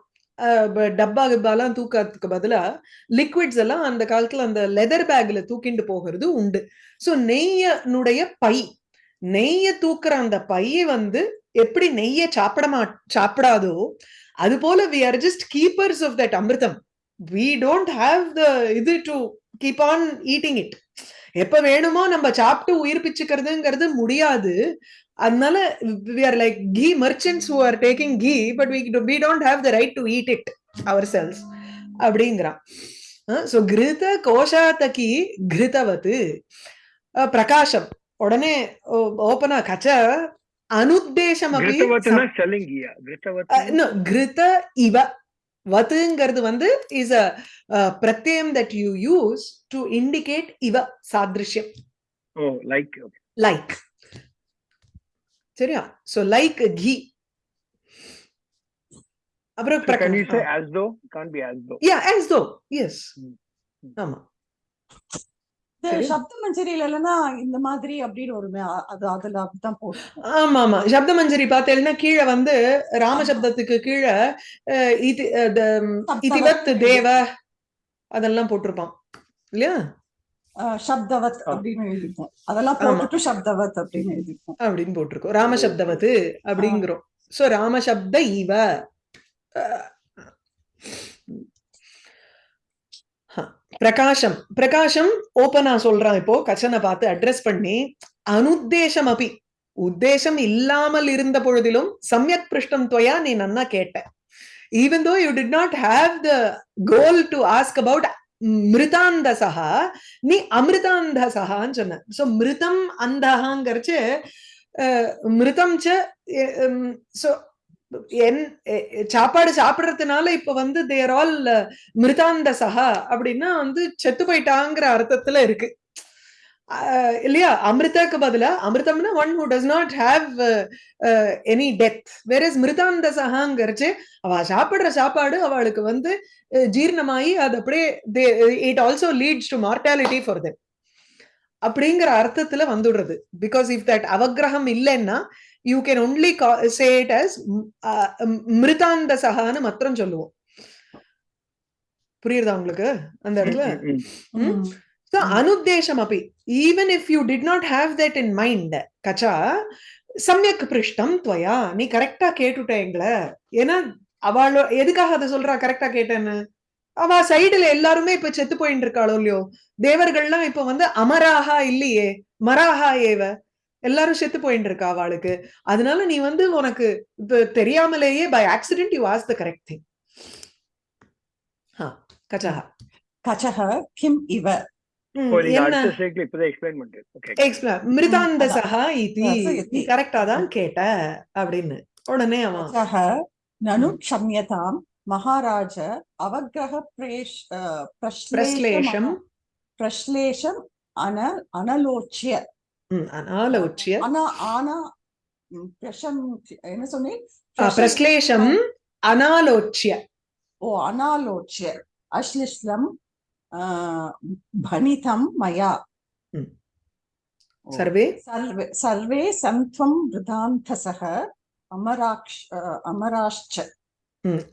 டப்பா கிப்பாலாம் தூக்கிறதுக்கு பதிலா லிக்விட்ஸ் எல்லாம் அந்த காலத்துல அந்த லெதர் பேக்ல தூக்கிட்டு போகிறது உண்டு. சோ நெய்யனுடைய பை நெய்ய தூக்குற அந்த பை வந்து எப்படி நெய்ய சாப்பிட மா சாப்பிடாதோ அது போல we are just keepers of that அமிர்தம். வி டோன்ட் ஹாவ் த இது to keep on eating it எப்ப வேணுமோ நம்ம சாப்பிட்டு உயிர் பிச்சுக்கிறதுங்கிறது முடியாது. அதனால we are like ghee merchants who are taking ghee but we we don't have the right to eat it ourselves அப்படிங்கிறான். சோ கிருத கோஷாத்தகி கிருதவத்து அஹ் பிரகாசம் உடனே ஓபனா கச்ச அனுத்தேசம் கிருத இவ வத்துங்கிறது வந்து இஸ் அ பிரத்யம் that you use to indicate இவ சாதிருஷ்யம் லைக் லைக் சரியா? சோ லைக் கீ அப்புறம் கேன் யூ சே பிரகாஷ் as though? Can't be as though. Yeah as though. Yes hmm. ஆமா. சப்த மஞ்சரியில இல்லைன்னா இந்த மாதிரி அப்படின்னு ஒரு மே- அது அதுல அப்படித்தான் போடும். ஆமா ஆமா சப்த மஞ்சரி பார்த்தேன்னா கீழே வந்து ராமசப்தத்துக்கு கீழே இதி தேவ அதெல்லாம் போட்டிருப்பான். இல்லையா? சப்தவத் அப்படின்னு எழுதிப்போம் அதெல்லாம். போட்டுட்டு சப்தவத் அப்படின்னு எழுதிப்போம் அப்படின்னு போட்டிருக்கோம். ராமசப்தவத்து அப்படிங்கிறோம். சோ ராமசப்த இவ. பிரகாஷம். பிரகாஷம் ஓப்பனா சொல்றான் இப்போ. கச்சனை பார்த்து அட்ரஸ் பண்ணி அனுத்தேசம் அபி உத்தேசம் இல்லாமல் இருந்த பொழுதிலும் சமயக் பிருஷ்டம் துவயா நீ நன்னா கேட்ட. Even though you did not have the goal to ask about மிருதாந்தசகா நீ அமிர்தாந்தசகான்னு சொன்ன. சோ மிருதம் அந்தகாங்கிறச்சு மிருதம் சோ என் சாப்பாடு சாப்பிடுறதுனால இப்ப வந்து தேர் ஆல் மிருதாந்தசகா அப்படின்னா வந்து செத்து போயிட்டாங்கிற அர்த்தத்துல இருக்கு. இல்லையா அமிர்தக்கு பதிலா அமிர்தம்னா one who does not have any death வேற இஸ் மிருதாந்த சகாங்கிறச்சு அவ சாப்பிடுற சாப்பாடு அவளுக்கு வந்து ஜீர்ணமாயி அது அப்படியே it also leads to mortality for them அப்படிங்கிற அர்த்தத்துல வந்துடுறது பிகாஸ் இஃப் தட் அவகிரகம் இல்லைன்னா you can only say it as மிருதாந்த சகான்னு மாத்திரம் சொல்லுவோம் புரியுதா உங்களுக்கு அந்த இடத்துல So, அனுத்தேசம் அப்படி even if you did not have that in mind கச்சா சமயக் பிருஷ்டம் துவயா நீ கரெக்டா கேட்டுட்ட எங்களை ஏன்னா அவளோ எதுக்காக அதை சொல்றா கரெக்டா கேட்டேன்னு அவ சைடுல எல்லாருமே இப்ப செத்து போயிட்டு இருக்காளோ இல்லையோ தேவர்கள்லாம் இப்ப வந்து அமராகா இல்லையே மராகா ஏவ எல்லாரும் செத்து போயிட்டு இருக்கா அவளுக்கு அதனால நீ வந்து உனக்கு தெரியாமலேயே by accident you ask the correct thing கச்சா கச்சக கிம் இவ மிருதாந்த சகா இதி கரெக்டா தான் கேட்ட அப்படின்னு உடனே அவன் நனு க்ஷம்யதாம் மகாராஜ அவகிரக பிரேஷ் பிரஸ்லேஷம் பிரஸ்லேஷம் அன அனலோச்சிய அனாலோச்சிய ஆனா ஆனா பிரஷம் என்ன சொன்னேன் பிரஸ்லேஷம் அனாலோச்சிய ஓ அனாலோச்சிய அஸ்லிஸ்லம் भणितं मया सर्वे सर्वे सर्वे सन्त्वं वृदान्तसः அமராக்ஷ் அமராஷ்ச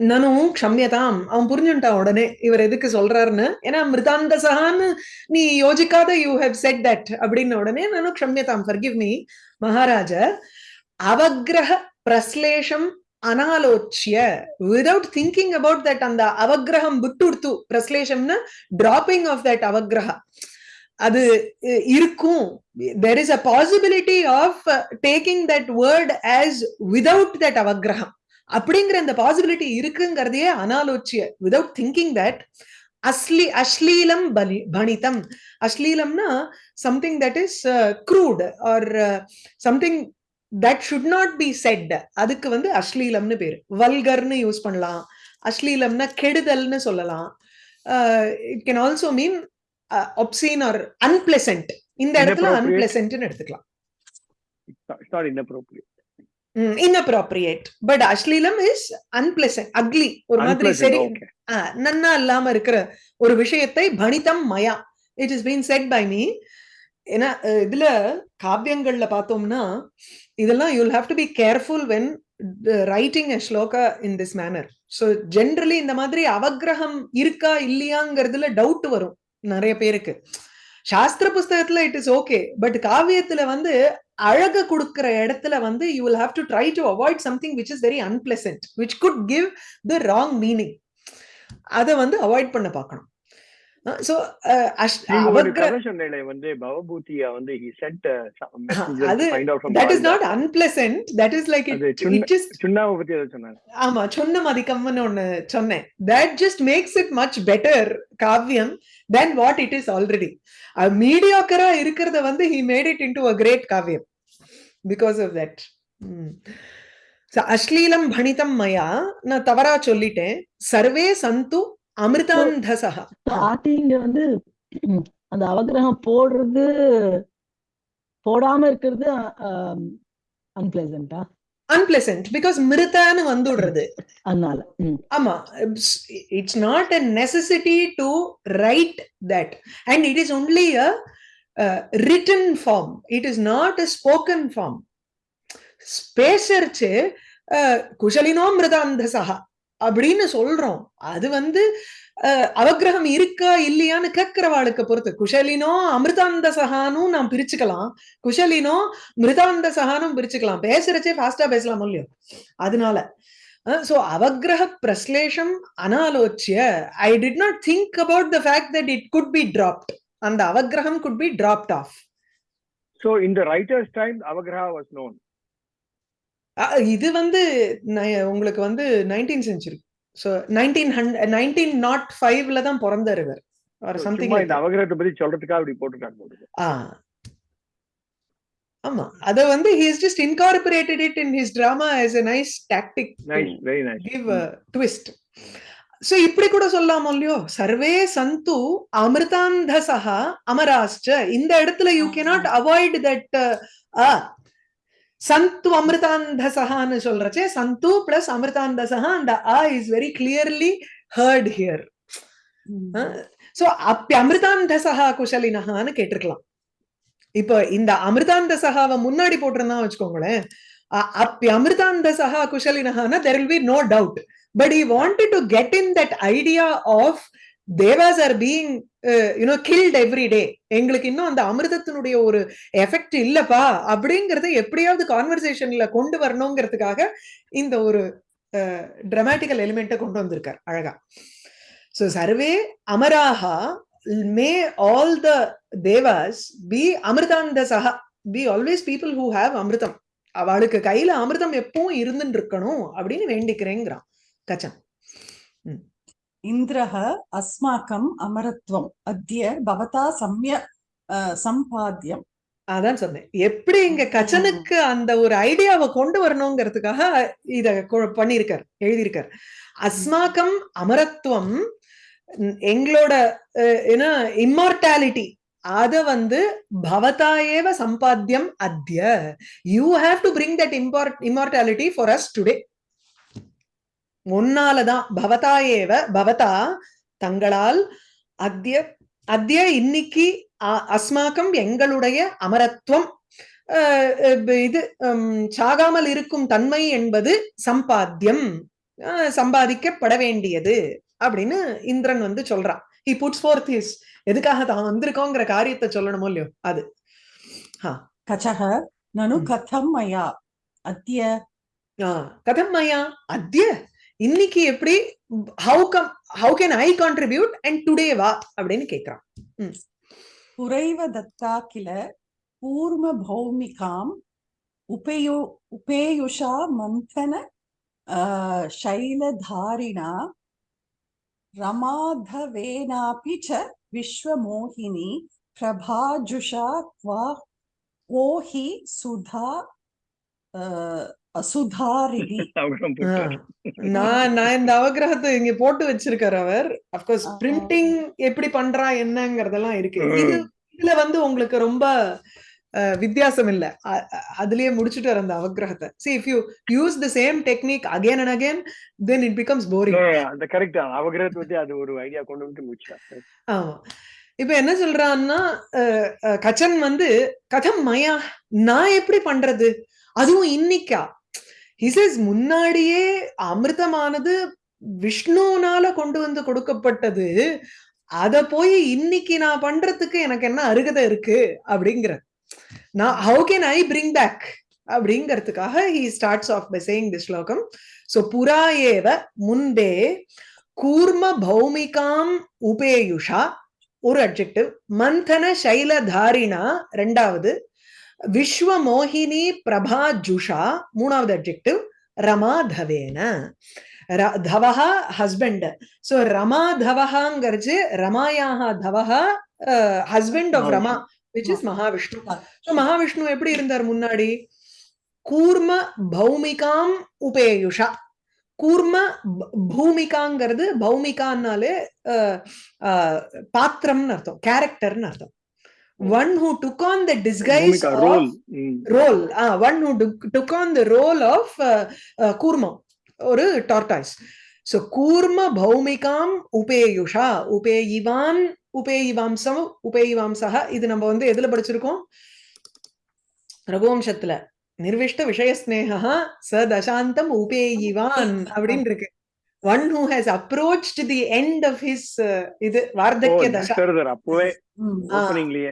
நானும் க்ஷம்யதாம் அவன் புரிஞ்சுட்டான் உடனே இவர் எதுக்கு சொல்றாருன்னு ஏன்னா மிருதாந்த சகான்னு நீ யோசிக்காத யூ ஹவ் செட் தட் அப்படின்னு உடனே நானும் க்ஷம்யதாம் ஃபர்கிவ் மீ மகாராஜ அவகிரக பிரஸ்லேஷம் அனாலோச்சிய விதவுட் திங்கிங் அபவுட் தட் அந்த அவகிரகம் விட்டுடுத்து பிரஸ்லேஷம்னா டிராப்பிங் ஆஃப் தட் அவகிரக அது இருக்கும். There is a possibility of taking that word as without that அவகிரகம் அப்படிங்கிற அந்த பாசிபிலிட்டி இருக்குங்கிறதையே அனாலோச்சிய விதவுட் திங்கிங் தட் அஸ்லி அஸ்லீலம் பலி பணிதம் அஸ்லீலம்னா something that is crude or something that should not be said அதுக்கு வந்து அஸ்லீலம்னு பேரு. வல்கர்னு யூஸ் பண்ணலாம். அஸ்லீலம்னா கெடுதல்னு சொல்லலாம். It can also mean obscene or unpleasant இந்த இடத்துல அன்பிளசன்ட்னு எடுத்துக்கலாம். இன்அப்ரோப்ரியேட் பட் அஸ்லீலம் இஸ் அன்பிளசன்ட் அக்லி ஒரு மாதிரி சரி நன்னா இல்லாம இருக்கிற ஒரு விஷயத்தை பணிதம் மயா. It is been said by me ஏன்னா இதுல காவியங்கள்ல பார்த்தோம்னா இதெல்லாம் you'll have to be careful when writing a shloka in this manner so generally இந்த மாதிரி அவகிரகம் இருக்கா இல்லையாங்கிறதுல டவுட் வரும் நிறைய பேருக்கு. சாஸ்திர புஸ்தகத்துல இட் இஸ் ஓகே பட் காவியத்துல வந்து அழக கொடுக்கிற இடத்துல வந்து you will have to try to avoid something which is very unpleasant which could give the wrong meaning அதை வந்து அவாய்ட் பண்ண பார்க்கணும். வந்து பவபூதியா வந்து சுண்ணாவை பத்தி ஏதோ சொன்னாங்க ஆமா சொன்ன மதிக்கம்னு ஒண்ணு சொன்னேன் that just makes it much better Kaviyam than what it is already மீடியாக்கரா இருக்கிறத வந்து a great Kaviyam because of that அஸ்லீலம் பணிதம் மயா நான் தவறா சொல்லிட்டேன் சர்வே சந்து அமிர்தாந்தசகா ஸ்டார்டிங் வந்து அந்த அவகிரகம் போடுறது போடாம இருக்கிறது அன்பிளசண்டா அன்பிளசன்ட் பிகாஸ் மிருதான்னு வந்துடுறது. அதனால ஆமா it's not a necessity to write that and it is only a written form it is not a spoken form பேசர்ச்சு குஷலினோ மிருதாந்தசகா அப்படின்னு சொல்றோம் அது வந்து அவகிரகம் இருக்கா இல்லையான்னு கேட்கிறவாளுக்கு பொறுத்து குஷலினோ அமிர்தாந்த சகானும் நாம் பிரிச்சுக்கலாம் குஷலினோ மிருதாந்த சகானும் பிரிச்சுக்கலாம் பேசுறச்சே ஃபாஸ்டா பேசலாம் இல்லையோ அதனால சோ அவகிரக பிரஸ்லேஷம் அனாலோச்சிய I did not think about the fact that it could be dropped அந்த அவகிரகம் could be dropped off so in the writer's time அவகிரகா was known அ- இது வந்து நை- உங்களுக்கு வந்து nineteen century so nineteen hundred nineteen naught ஃபைவ்ல தான் பிறந்தார் இவர். ஒரு So, சம்திங் சும்மா இந்த அவகிரகத்தை பத்தி சொல்றதுக்காக அப்படி போட்டுருக்காங்க போட்டுருக்கு. ஆ. ஆமா. அத வந்து he has just incorporated it in his drama as a nice tactic Nice, very nice. give a twist. So இப்படி கூட சொல்லலாம் இல்லையோ? சர்வே சந்து அமிர்தாந்தசஹ அமராஸ்ச இந்த இடத்துல you cannot avoid that uh, ah சந்து அமிர்தாந்தசஹான்னு சொல்றச்சே சந்து பிளஸ் அமிர்தாந்தசஹா அந்த ஆ is very clearly heard here so அப்பி அமிர்தாந்தசஹா குஷலினஹான்னு கேட்டிருக்கலாம். இப்போ இந்த அமிர்தாந்தசகாவை முன்னாடி போட்டிருந்தா வச்சுக்கோங்களேன் அ- அப்பி அமிர்தாந்தசஹா குஷலினஹானா there will be no doubt but he wanted to get in that idea of devas are being you know killed every day எங்களுக்கு இன்னும் அந்த அமிர்தத்தினுடைய ஒரு எஃபெக்ட் இல்லப்பா அப்படிங்கறத எப்படியாவது கான்வர்சேஷன்ல கொண்டு வரணுங்கிறதுக்காக இந்த ஒரு uh, ட்ரமாட்டிக்கல் எலிமெண்ட்டை கொண்டு வந்திருக்கார் அழகா. சோ சர்வே அமராஹா may all the devas be அமிர்தாந்த Saha be always people who have அமிர்தம். அவளுக்கு கையில அமிர்தம் எப்பவும் இருந்துட்டு இருக்கணும் அப்படின்னு வேண்டிக்கிறேங்கிறான். கச்சன் इन्द्रः अस्माकम् अमरत्वम् अद्य भवता सम्य अ, सम्पाद्यम् அதான் சொன்னேன் எப்படி இங்க கச்சனுக்கு அந்த ஒரு ஐடியாவை கொண்டு வரணுங்கிறதுக்காக இத கொ- பண்ணியிருக்கார் எழுதியிருக்கார் அஸ்மாக்கம் அமரத்துவம் ம், எங்களோட அஹ், என்ன இம்மார்டாலிட்டி அத வந்து பவதா ஏவ சம்பாத்தியம் அத்ய you have to bring that impart immortality for us today உன்னாலதான் பவதா ஏவ பவதா தங்களால் அத்திய அத்திய இன்னைக்கு அஸ்மாக்கம் எங்களுடைய அமரத்துவம். இது சாகாமல் இருக்கும் தன்மை என்பது சம்பாத்தியம். சம்பாதிக்கப்பட வேண்டியது அப்படின்னு இந்திரன் வந்து சொல்றான். ஹி புட்ஸ் ஃபோர்த் ஹிஸ் எதுக்காக தான் வந்திருக்கோங்கிற காரியத்தை சொல்லணுமோ இல்லையோ அது. கச்சக நனு கதம் மயா அத்திய. கதம் மயா அத்திய. இன்னைக்கு எப்படி how come how can I contribute and today வா அப்படின்னு கேக்குறான் पुरैव दत्ता किल कूर्मभौमिकाम् उपेयु उपेयुषा मन्थन अ, शैलधारिणा रमाधवेनापि च विश्वमोहिनी प्रभाजुषा क्वा को हि सुधा அசுதாரிணி. நான் நான் இந்த அவகிரகத்தை இங்க போட்டு வச்சிருக்காரு அவர். அப்கோர்ஸ் பிரிண்டிங் எப்படி பண்றா என்னங்கறதெல்லாம் இருக்கு. இது இதுல வந்து உங்களுக்கு ரொம்ப வித்தியாசம் இல்ல. அதுலயே முடிச்சுட்டு அந்த அவகிரகத்தை. See if you use the same technique again and again then it becomes boring அந்த கரெக்ட் அவகிரகத்தை பத்தி அது ஒரு ஐடியா கொண்டு வந்து முடிச்சா. ஆமா. இப்ப என்ன சொல்றான்னா கச்சன் வந்து கதம் மயா நான் எப்படி பண்றது? அதுவும் இன்னைக்கா? ஹிசஸ் முன்னாடியே அமிர்தமானது விஷ்ணுனால கொண்டு வந்து கொடுக்கப்பட்டது. அத போய் இன்னைக்கு நான் பண்றதுக்கு எனக்கு என்ன அருகதை இருக்கு? அப்படிங்கிற நான் how can I bring back அப்படிங்கிறதுக்காக he starts off by saying the shlokam. So புரா ஏவ முன்பே கூர்ம பௌமிகாம் உபேயுஷா. ஒரு அட்ஜெக்டிவ் மந்தன சைலதாரினா ரெண்டாவது விஸ்வ மோகினி பிரபா ஜுஷா மூணாவது அப்ஜெக்டிவ் ரமாதவேன. ர- தவஹா ஹஸ்பண்ட் சோ ரமா தவஹாங்கிறது ரமாயாக தவஹா husband of Rama which is Mahavishnu. So Mahavishnu எப்படி இருந்தார் முன்னாடி? கூர்ம பௌமிகாம் உபேயுஷா. கூர்ம பூமிகாங்கிறது பௌமிகான்னாலே அஹ், பாத்திரம்னு அர்த்தம் கேரக்டர்னு அர்த்தம். One who took on the disguise role role one who took on the role of Kurmam ஒரு டார்டாய்ஸ் சோ கூர்ம பௌமிகாம் உபேயுஷா உபேயிவான் உபேயிவாம்சம் உபேயிவாம்சக இது நம்ம வந்து எதுல படிச்சிருக்கோம்? ரகுவம்சத்துல. நிர்விஷ்ட விஷய ஸ்னேகா ச தசாந்தம் உபேயிவான் அப்படின்னு இருக்கு one who has approached the end of his இது வார்த்தக்கிய தசா அப்பவே. ஆ. ஓப்பனிங்லயே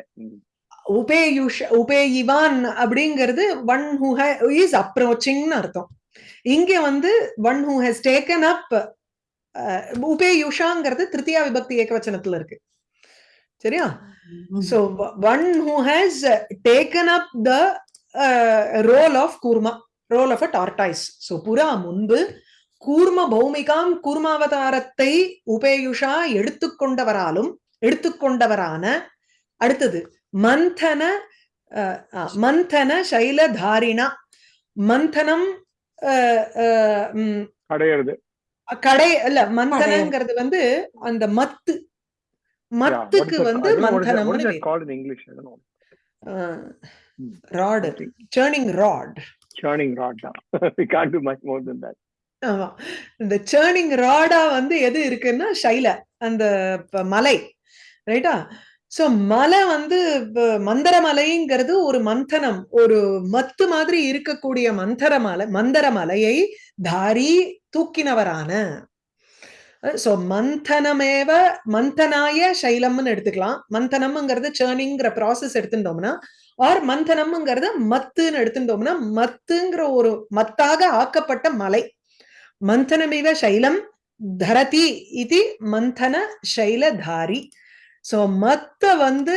உபேயுஷ உபேயிவான் அப்படிங்கிறது ஒன் ஹூ இஸ் அப்ரோச்சிங்னு அர்த்தம் இங்க வந்து one who has taken up உபேயுஷாங்கிறது திருத்தியா விபக்தி ஏகவச்சனத்துல இருக்கு சரியா So w- one who has uh, taken up the uh, role of kurma, role of a tortoise. So புறா முன்பு கூர்ம பௌமிகாம் கூர்மாவதாரத்தை உபேயுஷா எடுத்துக்கொண்டவராலும் எடுத்துக்கொண்டவரான அடுத்தது மந்தன மந்தன சைலதாரிணா. மந்தனம் அடையிறது கடை இல்ல மந்தனங்கிறது வந்து அந்த மத்து. மத்துக்கு வந்து இன் English. Rod. Churning rod churning rod தான். We can't do much more than that. ஆமா. இந்த சேர்னிங் ராடா வந்து எது இருக்குன்னா ஷைல அந்த மலை ரைட்டா சோ மலை வந்து மந்தர மலைங்கிறது ஒரு மந்தனம் ஒரு மத்து மாதிரி இருக்கக்கூடிய மந்தர மலை மந்தர மலையை தாரி தூக்கினவரான. சோ மந்தனமேவ மந்தனாய சைலம்னு எடுத்துக்கலாம். மந்தனம்ங்கிறது சேர்னிங்கிற ப்ராசஸ் எடுத்துட்டோம்னா ஆர் மந்தனம்ங்கிறது மத்துன்னு எடுத்துட்டோம்னா மத்துங்கிற ஒரு மத்தாக ஆக்கப்பட்ட மலை. மந்தனமிவ சைலம் தரதி இது மந்தன சைலதாரி. சோ மத்த வந்து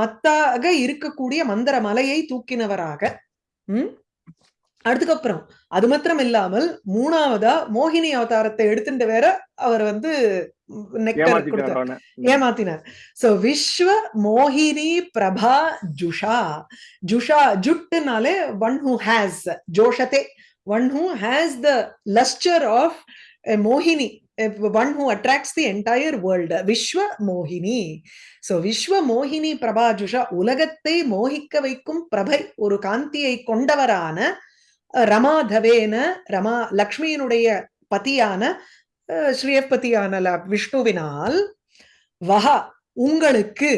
மத்தாக இருக்கக்கூடிய மந்திர மலையை தூக்கினவராக ம்? அதுக்கப்புறம் அது மாத்திரம் இல்லாமல் மூணாவதா மோகினி அவதாரத்தை எடுத்துட்டு வேற அவர் வந்து நெக்டர் கொடுத்தார். ஏமாத்தினார். சோ விஸ்வ மோகினி பிரபா ஜுஷா. ஜுஷா ஜுட்டுனாலே one who has ஜோஷதே one who has the lustre of மோகினி one who attracts the entire world விஸ்வ மோகினி சோ விஸ்வ மோகினி பிரபா ஜுஷா உலகத்தை மோகிக்க வைக்கும் பிரபை ஒரு காந்தியை கொண்டவரான அஹ், ரமாதவேன ரமா லக்ஷ்மியினுடைய பதியான அஹ், ஸ்ரீயப்பதியான ல- விஷ்ணுவினால் வஹா உங்களுக்கு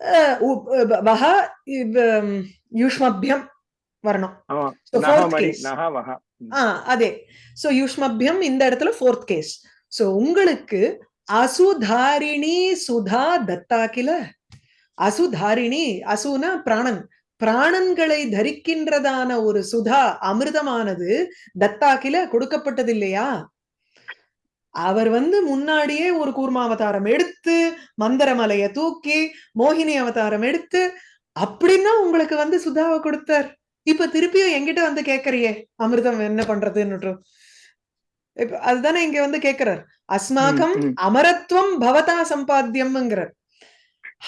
அஹ், உ- அஹ், வஹா இவ், உம், யுஷ்மபியம் வரணும். அதே. சோ யுஷ்மபியம் இந்த இடத்துல ஃபோர்த் கேஸ் சோ உங்களுக்கு அசுதாரிணி சுதா தத்தாக்கில. அசுதாரிணி அசுனா பிராணன். பிராணன்களை தரிக்கின்றதான ஒரு சுதா அமிர்தமானது தத்தாக்கில கொடுக்கப்பட்டது இல்லையா அவர் வந்து முன்னாடியே ஒரு கூர்ம அவதாரம் எடுத்து மந்திரமலைய தூக்கி மோகினி அவதாரம் எடுத்து அப்படின்னா உங்களுக்கு வந்து சுதாவை கொடுத்தார். இப்ப திருப்பியும் என்கிட்ட வந்து கேக்குறியே அமிர்தம் என்ன பண்றதுன்னு இப்ப அதுதானே இங்க வந்து கேக்குறார். அஸ்மாகம் ம், ம். அமரத்துவம் பவதா சம்பாத்தியம்ங்கிறார்.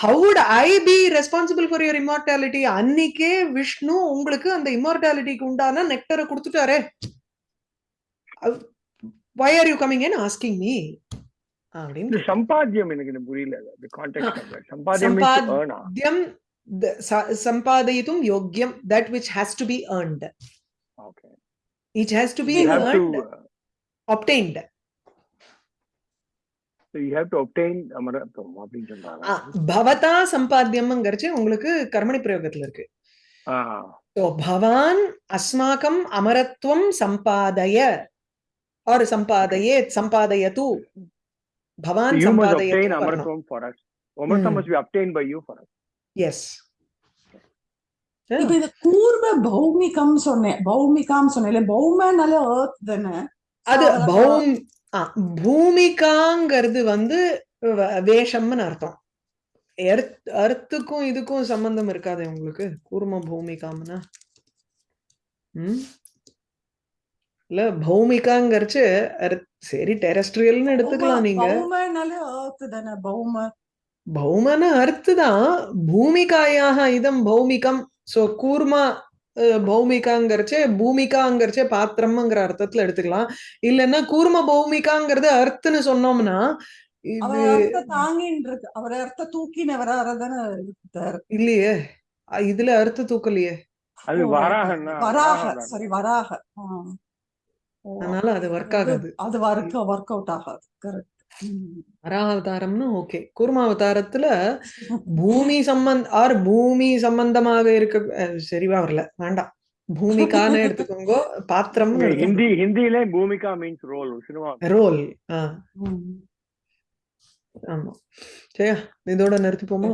How would I be responsible for your immortality அன்னிக்கே Vishnu உங்களுக்கு அந்த இம்மார்டாலிட்டிக்கு உண்டான நெக்டரை கொடுத்துட்டாரே. Why are you coming and asking me? அப்படின்னு. சம்பாத்தியம் எனக்கு புரியல. சம்பாத்தியம் sampadayitum yogyam that which has to be earned. Okay. It has to be earned to, uh, obtained. So you have to obtain uh, அமரத்துவம் அப்படின்னு சொல்றாங்க. பவதா சம்பாத்தியம்ங்கிறச்சு உங்களுக்கு கர்மணி பிரயோகத்துல இருக்கு ஸோ பவான் அஸ்மாக்கம் அமரத்துவம் சம்பாதய ஆர் சம்பாதயே சம்பாதயது பவான் சம்பாதய அமரத்துவம் for us அமரத்துவம் must be obtained by you for us yes. இப்ப இது கூர்ம பௌமிகம் சொன்னேன் பௌமிகாம் சொன்னேன் பௌமனால ஏர்த் தானே? அது பௌம் பூமிகாங்கிறது வந்து வேஷம்னு அர்த்தம். எர்த் அர்த்துக்கும் இதுக்கும் சம்பந்தம் இருக்காது உங்களுக்கு கூர்ம பூமிகாம்னா? ம்? இல்ல பௌமிகாங்கிறச்சு சரி டெரஸ்ட்ரியல்னு எடுத்துக்கலாம் நீங்க. பௌமனால ஏர்த் தானே பௌம. பௌமன அர்த்ததான். பூமிகாயாக இதம் பௌமிகம். சோ கூர்மா பௌமிகாங்கிறச்சே பூமிகாங்கிறச்சே பாத்திரம்ங்கிற அர்த்தத்துல எடுத்துக்கலாம். இல்லைன்னா கூர்ம பௌமிகாங்கிறது அர்த்தன்னு சொன்னோம்னா அவர் இது அர்த்த தாங்கின்னு இருக்கு அவர் அர்த்த இருக்காரு இல்லையே. இதுல அர்த்த தூக்கலையே. அது வராக சரி வராக. அதனால அது ஒர்க் ஆகாது. அது ஒர்க் ஒர்க் அவுட் ஆகாது. கரெக்ட் வராவதாரம்னா ஓகே கூர்மாவதாரத்துல பூமி சம்பந்த ஆர் பூமி சம்பந்தமாக இருக்க சரிவா வரல வேண்டாம். பூமிக்கான எடுத்துக்கோங்க பாத்திரம் ஹிந்தி ஹிந்தியிலே பூமிகா மீன்ஸ் ரோல் சினிமா. ரோல் ஆமா. சரியா இதோட நிறுத்திப்போமா?